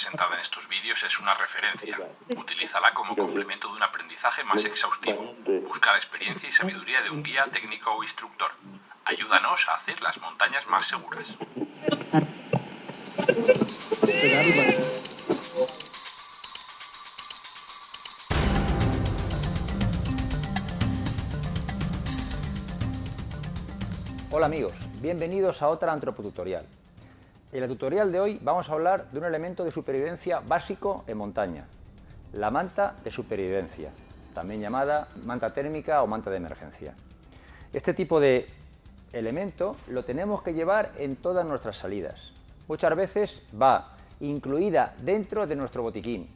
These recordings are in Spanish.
presentada en estos vídeos es una referencia. Utilízala como complemento de un aprendizaje más exhaustivo. Busca la experiencia y sabiduría de un guía técnico o instructor. Ayúdanos a hacer las montañas más seguras. Hola amigos, bienvenidos a otra antropotutorial. En el tutorial de hoy vamos a hablar de un elemento de supervivencia básico en montaña, la manta de supervivencia, también llamada manta térmica o manta de emergencia. Este tipo de elemento lo tenemos que llevar en todas nuestras salidas. Muchas veces va incluida dentro de nuestro botiquín.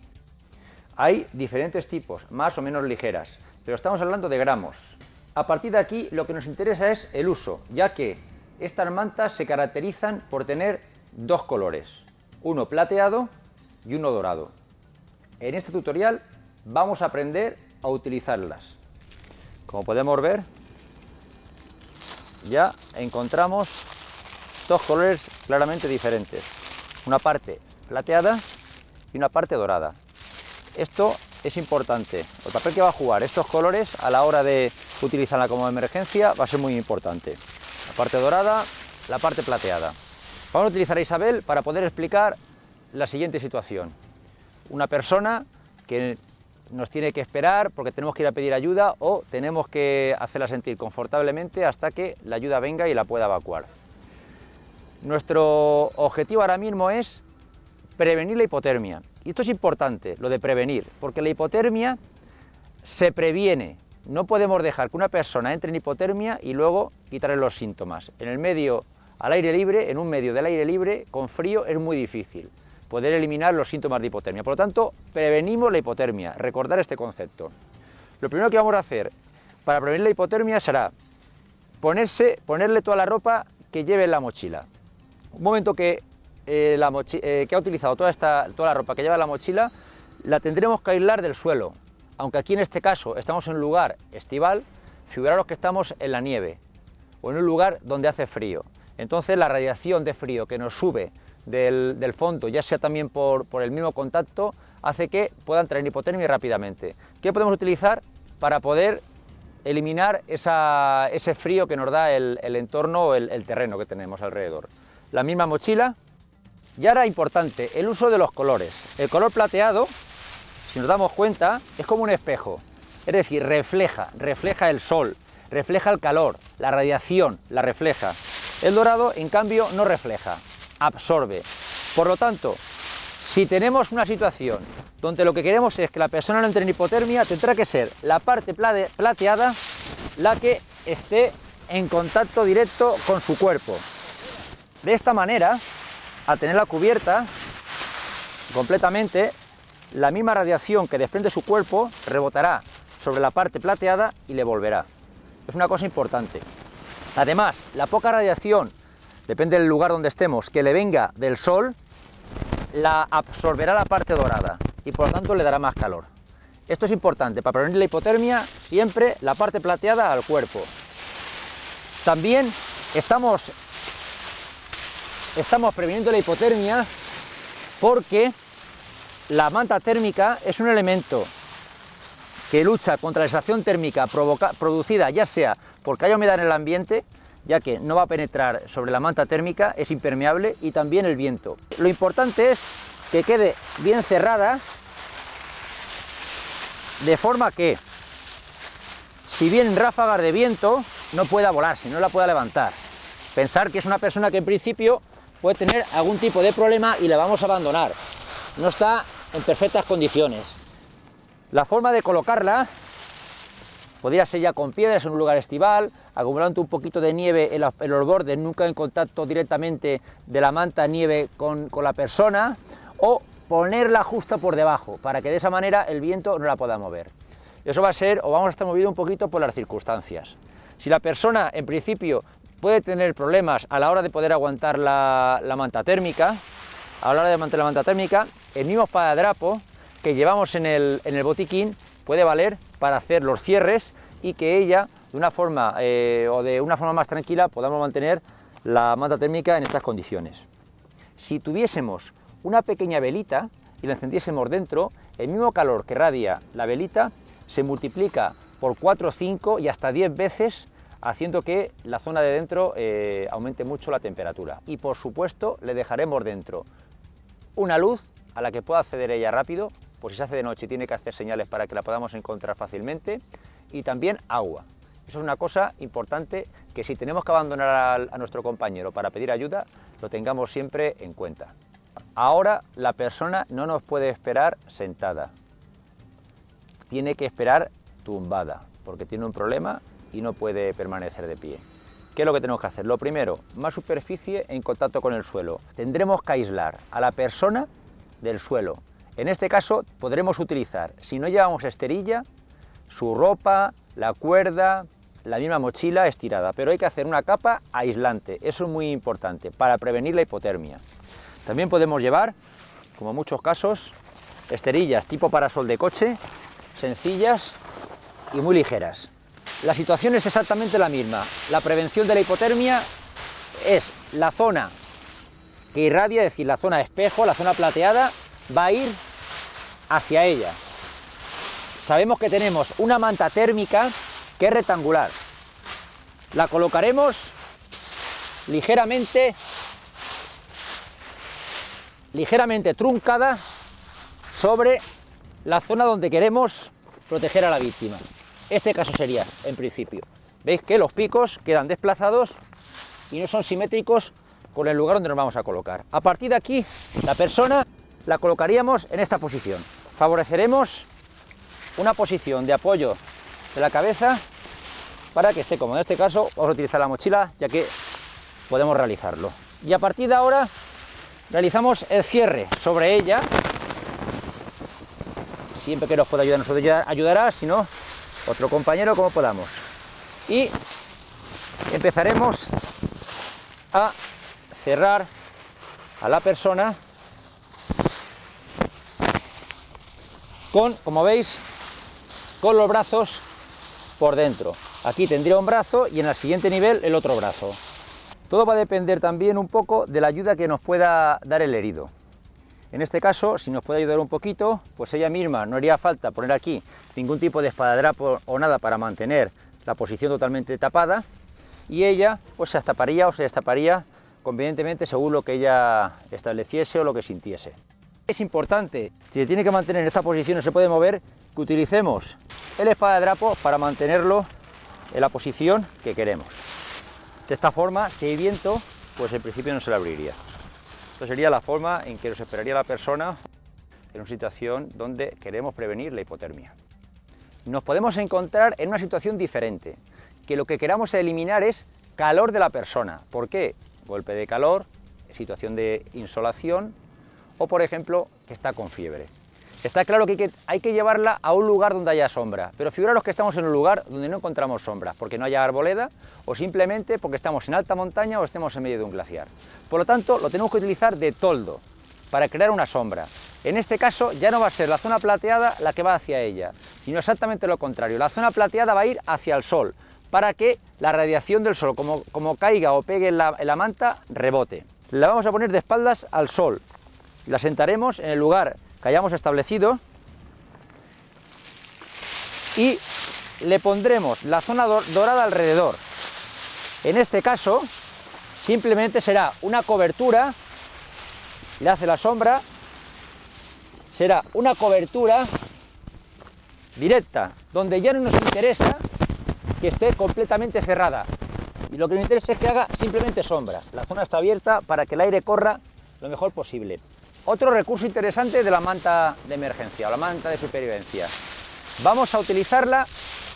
Hay diferentes tipos, más o menos ligeras, pero estamos hablando de gramos. A partir de aquí lo que nos interesa es el uso, ya que estas mantas se caracterizan por tener dos colores, uno plateado y uno dorado. En este tutorial vamos a aprender a utilizarlas. Como podemos ver, ya encontramos dos colores claramente diferentes. Una parte plateada y una parte dorada. Esto es importante. El papel que va a jugar estos colores a la hora de utilizarla como emergencia va a ser muy importante. La parte dorada, la parte plateada. Vamos a utilizar a Isabel para poder explicar la siguiente situación. Una persona que nos tiene que esperar porque tenemos que ir a pedir ayuda o tenemos que hacerla sentir confortablemente hasta que la ayuda venga y la pueda evacuar. Nuestro objetivo ahora mismo es prevenir la hipotermia. Y esto es importante, lo de prevenir, porque la hipotermia se previene. No podemos dejar que una persona entre en hipotermia y luego quitarle los síntomas. En el medio al aire libre, en un medio del aire libre, con frío, es muy difícil poder eliminar los síntomas de hipotermia. Por lo tanto, prevenimos la hipotermia, recordar este concepto. Lo primero que vamos a hacer para prevenir la hipotermia será ponerse, ponerle toda la ropa que lleve en la mochila. Un momento que, eh, eh, ha utilizado toda, esta, toda la ropa que lleva en la mochila, la tendremos que aislar del suelo. Aunque aquí en este caso estamos en un lugar estival, figuraros que estamos en la nieve o en un lugar donde hace frío. Entonces la radiación de frío que nos sube del, fondo, ya sea también por, el mismo contacto, hace que puedan traer hipotermia rápidamente. ¿Qué podemos utilizar para poder eliminar ese frío que nos da el, entorno o el, terreno que tenemos alrededor? La misma mochila. Y ahora importante, el uso de los colores. El color plateado, si nos damos cuenta, es como un espejo. Es decir, refleja, refleja el sol, refleja el calor, la radiación, la refleja. El dorado, en cambio, no refleja, absorbe. Por lo tanto, si tenemos una situación donde lo que queremos es que la persona no entre en hipotermia, tendrá que ser la parte plateada la que esté en contacto directo con su cuerpo. De esta manera, al tenerla cubierta completamente, la misma radiación que desprende su cuerpo rebotará sobre la parte plateada y le volverá. Es una cosa importante. Además, la poca radiación, depende del lugar donde estemos, que le venga del sol, la absorberá la parte dorada y por lo tanto le dará más calor. Esto es importante, para prevenir la hipotermia, siempre la parte plateada al cuerpo. También estamos, estamos previniendo la hipotermia porque la manta térmica es un elemento que lucha contra la extracción térmica producida ya sea porque hay humedad en el ambiente, ya que no va a penetrar sobre la manta térmica, es impermeable y también el viento. Lo importante es que quede bien cerrada, de forma que, si vienen ráfagas de viento, no pueda volarse, no la pueda levantar. Pensar que es una persona que en principio puede tener algún tipo de problema y la vamos a abandonar. No está en perfectas condiciones. La forma de colocarla Podría ser ya con piedras en un lugar estival, acumulando un poquito de nieve en, los bordes, nunca en contacto directamente de la manta nieve con, la persona, o ponerla justo por debajo, para que de esa manera el viento no la pueda mover. Eso va a ser, o vamos a estar movido un poquito por las circunstancias. Si la persona, en principio, puede tener problemas a la hora de poder aguantar la, manta térmica, a la hora de mantener la manta térmica, el mismo espadadrapo que llevamos en el, en el botiquín puede valer para hacer los cierres y que ella, de una forma eh, o de una forma más tranquila, podamos mantener la manta térmica en estas condiciones. Si tuviésemos una pequeña velita y la encendiésemos dentro, el mismo calor que radia la velita se multiplica por 4, 5 y hasta 10 veces haciendo que la zona de dentro eh, aumente mucho la temperatura. Y por supuesto le dejaremos dentro una luz a la que pueda acceder ella rápido, por si se hace de noche tiene que hacer señales para que la podamos encontrar fácilmente, y también agua. Eso es una cosa importante que si tenemos que abandonar a, a nuestro compañero para pedir ayuda, lo tengamos siempre en cuenta. Ahora la persona no nos puede esperar sentada, tiene que esperar tumbada, porque tiene un problema y no puede permanecer de pie. ¿Qué es lo que tenemos que hacer? Lo primero, más superficie en contacto con el suelo. Tendremos que aislar a la persona del suelo. En este caso podremos utilizar, si no llevamos esterilla, su ropa, la cuerda, la misma mochila estirada, pero hay que hacer una capa aislante, eso es muy importante, para prevenir la hipotermia. También podemos llevar, como en muchos casos, esterillas tipo parasol de coche, sencillas y muy ligeras. La situación es exactamente la misma. La prevención de la hipotermia es la zona que irradia, es decir, la zona espejo, la zona plateada, va a ir hacia ella. Sabemos que tenemos una manta térmica que es rectangular. La colocaremos ligeramente, ligeramente truncada sobre la zona donde queremos proteger a la víctima. Este caso sería, en principio. Veis que los picos quedan desplazados y no son simétricos con el lugar donde nos vamos a colocar. A partir de aquí, la persona la colocaríamos en esta posición. Favoreceremos una posición de apoyo de la cabeza para que esté cómodo. En este caso vamos a utilizar la mochila ya que podemos realizarlo. Y a partir de ahora realizamos el cierre sobre ella. Siempre que nos pueda ayudar, nos ayudará, si no, otro compañero como podamos. Y empezaremos a cerrar a la persona con, como veis, con los brazos por dentro. Aquí tendría un brazo y en el siguiente nivel el otro brazo. Todo va a depender también un poco de la ayuda que nos pueda dar el herido. En este caso, si nos puede ayudar un poquito, pues ella misma no haría falta poner aquí ningún tipo de espadadrapo o nada para mantener la posición totalmente tapada y ella pues se destaparía o se destaparía convenientemente según lo que ella estableciese o lo que sintiese. Es importante, si tiene que mantener en esta posición no se puede mover, que utilicemos el espadadrapo para mantenerlo en la posición que queremos. De esta forma, si hay viento, pues en principio no se le abriría. Esta sería la forma en que nos esperaría la persona en una situación donde queremos prevenir la hipotermia. Nos podemos encontrar en una situación diferente, que lo que queramos eliminar es calor de la persona. ¿Por qué? Golpe de calor, situación de insolación o, por ejemplo, que está con fiebre. Está claro que hay, que llevarla a un lugar donde haya sombra, pero figuraros que estamos en un lugar donde no encontramos sombra, porque no haya arboleda o simplemente porque estamos en alta montaña o estemos en medio de un glaciar. Por lo tanto, lo tenemos que utilizar de toldo para crear una sombra. En este caso ya no va a ser la zona plateada la que va hacia ella, sino exactamente lo contrario. La zona plateada va a ir hacia el sol, para que la radiación del sol, como, caiga o pegue en la manta, rebote. La vamos a poner de espaldas al sol. La sentaremos en el lugar que hayamos establecido y le pondremos la zona dorada alrededor. En este caso, simplemente será una cobertura, le hace la sombra, será una cobertura directa, donde ya no nos interesa que esté completamente cerrada. Y lo que nos interesa es que haga simplemente sombra. La zona está abierta para que el aire corra lo mejor posible. Otro recurso interesante de la manta de emergencia o la manta de supervivencia. Vamos a utilizarla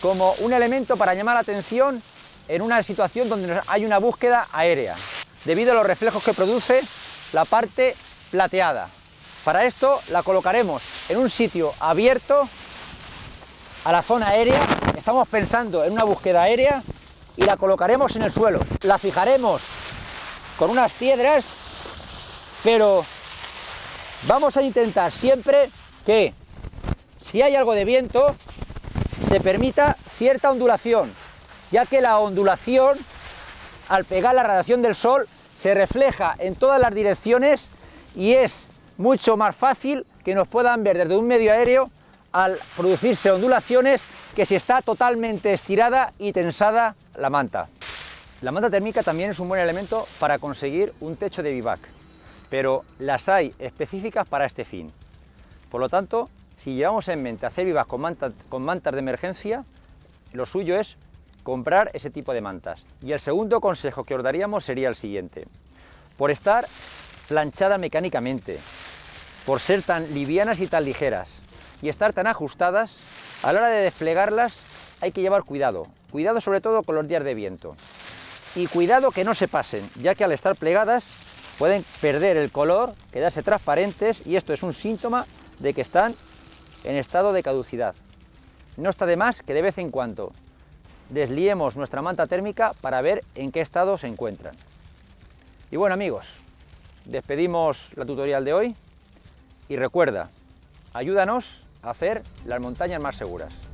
como un elemento para llamar la atención en una situación donde hay una búsqueda aérea, debido a los reflejos que produce la parte plateada. Para esto la colocaremos en un sitio abierto a la zona aérea, estamos pensando en una búsqueda aérea y la colocaremos en el suelo. La fijaremos con unas piedras, pero Vamos a intentar siempre que si hay algo de viento se permita cierta ondulación, ya que la ondulación al pegar la radiación del sol se refleja en todas las direcciones y es mucho más fácil que nos puedan ver desde un medio aéreo al producirse ondulaciones que si está totalmente estirada y tensada la manta. La manta térmica también es un buen elemento para conseguir un techo de vivac, pero las hay específicas para este fin. Por lo tanto, si llevamos en mente hacer vivac con, con mantas de emergencia, lo suyo es comprar ese tipo de mantas. Y el segundo consejo que os daríamos sería el siguiente. Por estar planchada mecánicamente, por ser tan livianas y tan ligeras, y estar tan ajustadas, a la hora de desplegarlas hay que llevar cuidado. Cuidado sobre todo con los días de viento. Y cuidado que no se pasen, ya que al estar plegadas pueden perder el color, quedarse transparentes y esto es un síntoma de que están en estado de caducidad. No está de más que de vez en cuando desliemos nuestra manta térmica para ver en qué estado se encuentran. Y bueno amigos, despedimos la tutorial de hoy y recuerda, ayúdanos a hacer las montañas más seguras.